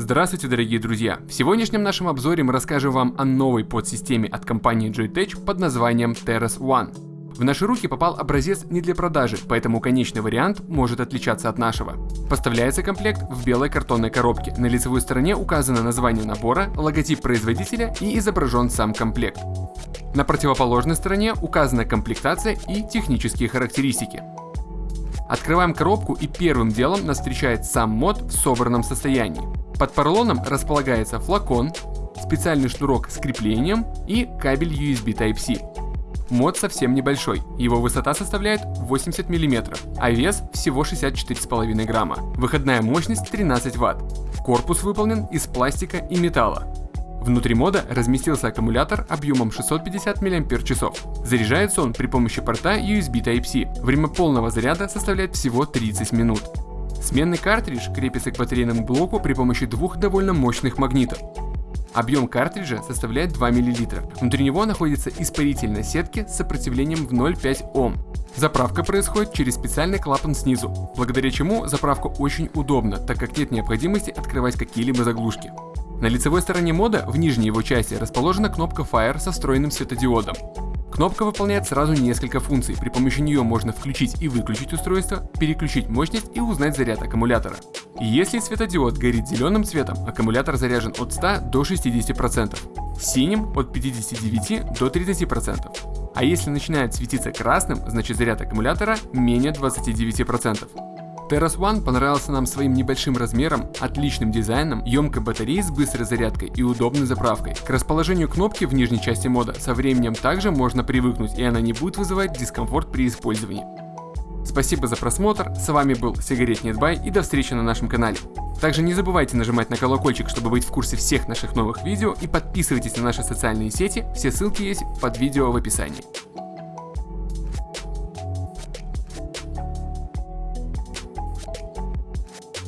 Здравствуйте, дорогие друзья! В сегодняшнем нашем обзоре мы расскажем вам о новой подсистеме от компании Joytech под названием Terras One. В наши руки попал образец не для продажи, поэтому конечный вариант может отличаться от нашего. Поставляется комплект в белой картонной коробке. На лицевой стороне указано название набора, логотип производителя и изображен сам комплект. На противоположной стороне указана комплектация и технические характеристики. Открываем коробку и первым делом нас встречает сам мод в собранном состоянии. Под поролоном располагается флакон, специальный шнурок с креплением и кабель USB Type-C. Мод совсем небольшой, его высота составляет 80 мм, а вес всего 64,5 грамма. Выходная мощность 13 Вт. Корпус выполнен из пластика и металла. Внутри мода разместился аккумулятор объемом 650 мАч. Заряжается он при помощи порта USB Type-C. Время полного заряда составляет всего 30 минут. Сменный картридж крепится к батарейному блоку при помощи двух довольно мощных магнитов. Объем картриджа составляет 2 мл. Внутри него находится испарительная сетки с сопротивлением в 0,5 Ом. Заправка происходит через специальный клапан снизу, благодаря чему заправка очень удобна, так как нет необходимости открывать какие-либо заглушки. На лицевой стороне мода в нижней его части расположена кнопка Fire со встроенным светодиодом. Кнопка выполняет сразу несколько функций, при помощи нее можно включить и выключить устройство, переключить мощность и узнать заряд аккумулятора. Если светодиод горит зеленым цветом, аккумулятор заряжен от 100 до 60%, синим от 59 до 30%, а если начинает светиться красным, значит заряд аккумулятора менее 29%. Terras One понравился нам своим небольшим размером, отличным дизайном, емкой батареей с быстрой зарядкой и удобной заправкой. К расположению кнопки в нижней части мода со временем также можно привыкнуть и она не будет вызывать дискомфорт при использовании. Спасибо за просмотр, с вами был Сигарет Нетбай и до встречи на нашем канале. Также не забывайте нажимать на колокольчик, чтобы быть в курсе всех наших новых видео и подписывайтесь на наши социальные сети, все ссылки есть под видео в описании.